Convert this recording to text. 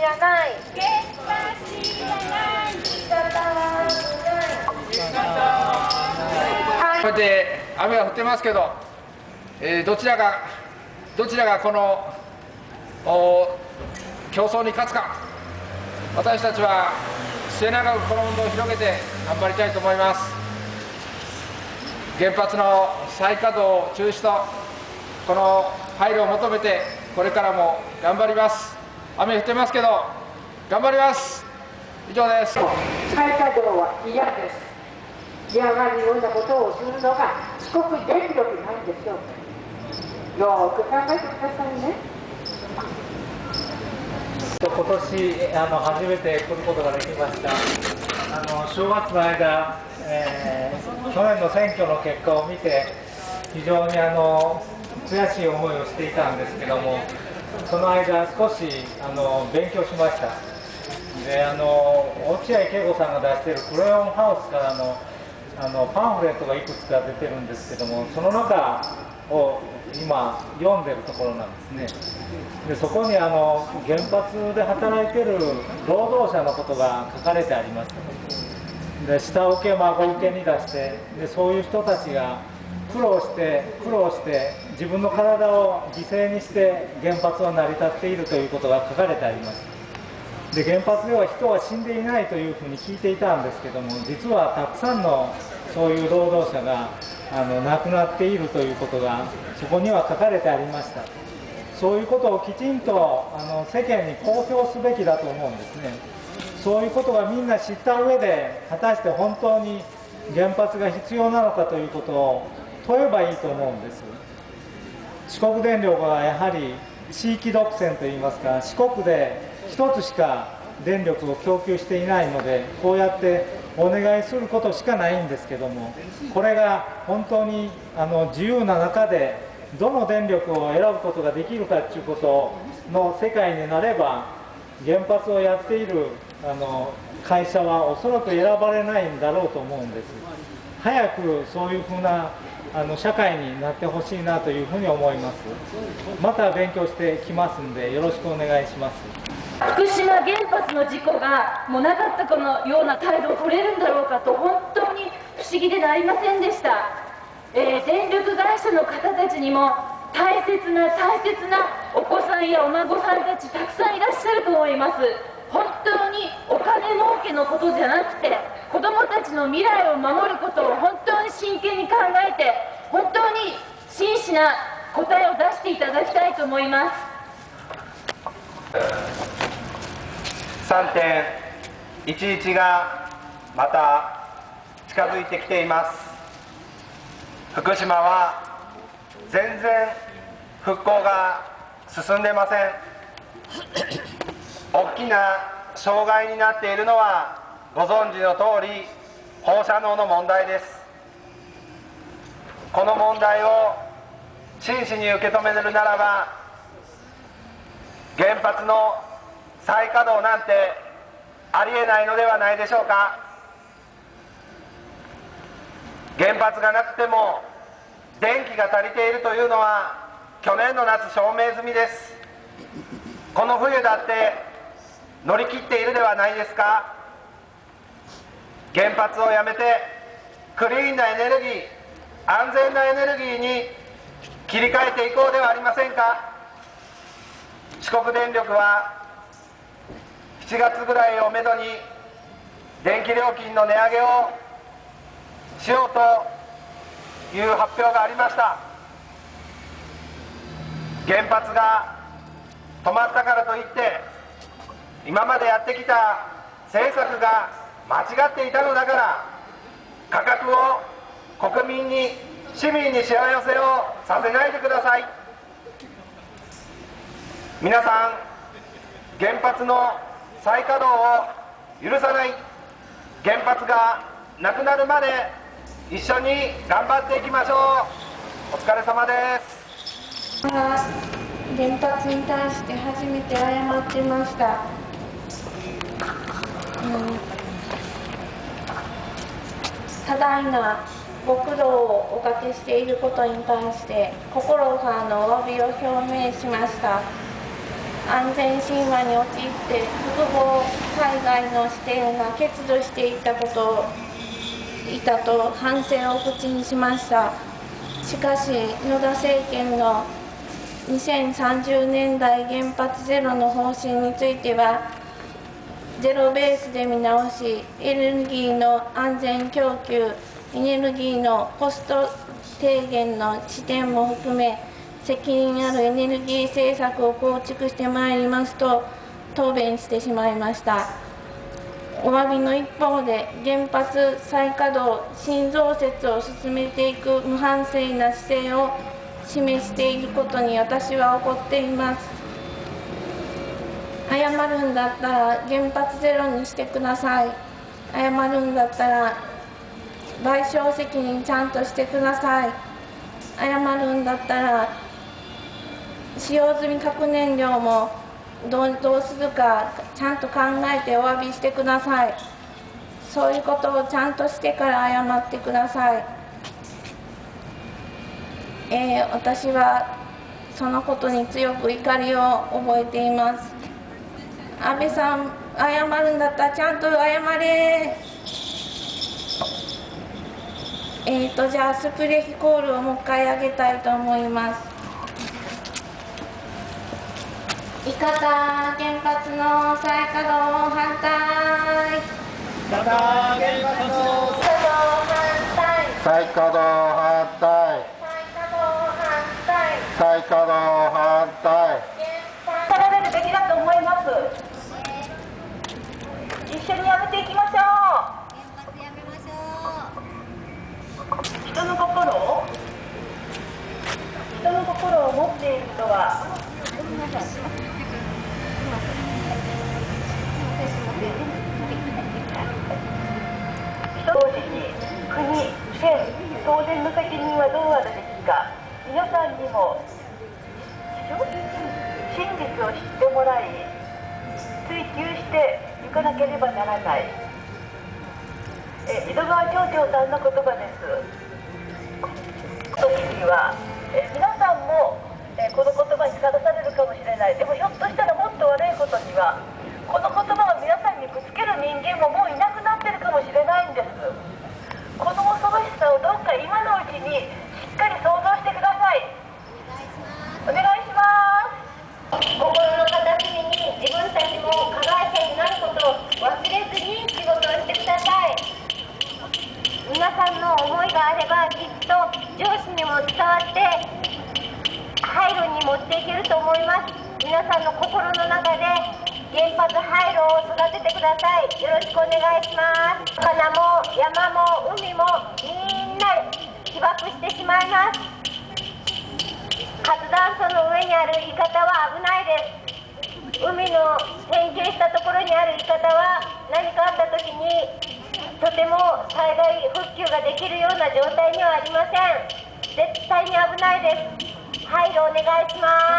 稼働反対原発いらない。原発いらない仕方がないこうやって雨が降ってますけど、えーどちらがどちらがこのお競争に勝つか。私たちは末永くこの運動を広げて頑張りたいと思います。原発の再稼働中止とこの配慮を求めてこれからも頑張ります雨降ってますけど頑張ります。以上です。再稼働は嫌です。嫌がるようなことをするのが四国電力なんでしょうよーく考えてくださいね。今年あの初めて来ることができました。あの正月の間、えー去年の選挙の結果を見て非常にあの悔しい思いをしていたんですけどもその間少しあの勉強しました。であの落合恵子さんが出してるクレヨンハウスからのあのパンフレットがいくつか出てるんですけどもその中を今読んでるところなんですね。でそこにあの原発で働いてる労働者のことが書かれてあります。で下請け孫請けに出してでそういう人たちが苦労して苦労して自分の体を犠牲にして原発は成り立っているということが書かれてあります。で原発では人は死んでいないというふうに聞いていたんですけども実はたくさんのそういう労働者があの亡くなっているということがそこには書かれてありました。そういうことをきちんとあの世間に公表すべきだと思うんですね。そういうことがみんな知った上で果たして本当に原発が必要なのかということを問えばいいと思うんです。四国電力はやはり地域独占といいますか四国で一つしか電力を供給していないのでこうやってお願いすることしかないんですけどもこれが本当にあの自由な中でどの電力を選ぶことができるかということの世界になれば原発をやっているあの会社はおそらく選ばれないんだろうと思うんです。早くそういうふうなあの社会になってほしいなというふうに思います。また勉強してきますんでよろしくお願いします。福島原発の事故がもうなかったかのような態度を取れるんだろうかと本当に不思議でなりませんでした、えー電力会社の方たちにも大切な大切なお子さんやお孫さんたちたくさんいらっしゃると思います。本当にお金儲けのことじゃなくて子どもたちの未来を守ることを本当に真剣に考えて本当に真摯な答えを出していただきたいと思います。3.11がまた近づいてきています。福島は全然復興が進んでません。大きな障害になっているのはご存知の通り放射能の問題です。この問題を真摯に受け止めるならば原発の再稼働なんてありえないのではないでしょうか。原発がなくても電気が足りているというのは去年の夏証明済みです。この冬だって乗り切っているではないですか。原発をやめてクリーンなエネルギー安全なエネルギーに切り替えていこうではありませんか？四国電力は7月ぐらいをめどに電気料金の値上げをしようという発表がありました。原発が止まったからといって今までやってきた政策が間違っていたのだから価格を国民に市民に幸せをさせないでください。皆さん原発の再稼働を許さない。原発がなくなるまで一緒に頑張っていきましょう。お疲れ様です。原発に対して初めて謝ってました、うん、多大なご苦労をおかけしていることに対して心からのお詫びを表明しました。安全神話に陥って複合災害の視点が欠如していたことをいたと反省を口にしました。しかし野田政権の2030年代原発ゼロの方針についてはゼロベースで見直しエネルギーの安全供給エネルギーのコスト低減の視点も含め責任あるエネルギー政策を構築してまいりますと答弁してしまいました。お詫びの一方で原発再稼働新増設を進めていく無反省な姿勢を示していることに私は怒っています。謝るんだったら原発ゼロにしてください。謝るんだったら賠償責任ちゃんとしてください。謝るんだったら使用済み核燃料もどうするかちゃんと考えてお詫びしてください。そういうことをちゃんとしてから謝ってください、えー、私はそのことに強く怒りを覚えています。安倍さん謝るんだったらちゃんと謝れ。えーとじゃあスプレヒコールをもう一回上げたいと思います。伊方原発の再稼働反対伊方原発の再稼働反対再稼働反対再稼働反対取られるべきだと思います一緒にやめていきましょう人の心を人の心を持っている人は人同時に国、県、当然の責任はどうあるべきか皆さんにも真実を知ってもらい追求していかなければならない。え井戸川町長さんの言葉です。時にはえ皆さんもえこの言葉にさらされるかもしれない。でもひょっとしたらもっと悪いことにはこの言葉を皆さんにぶつける人間ももういなくなってるかもしれないんですこの恐ろしさをどっか今のうちにしっかり想像してくださいお願いします心の片隅に自分たちも加害者になることを忘れずに仕事をしてください皆さんの思いがあればきっと上伝わって廃炉に持っていけると思います。皆さんの心の中で原発廃炉を育ててください。よろしくお願いします。魚も山も海もみんな被爆してしまいます。活断層の上にあるイカタは危ないです。海の変形したところにあるイカタは何かあった時にとても災害復旧ができるような状態にはありません。絶対に危ないです。配慮お願いします。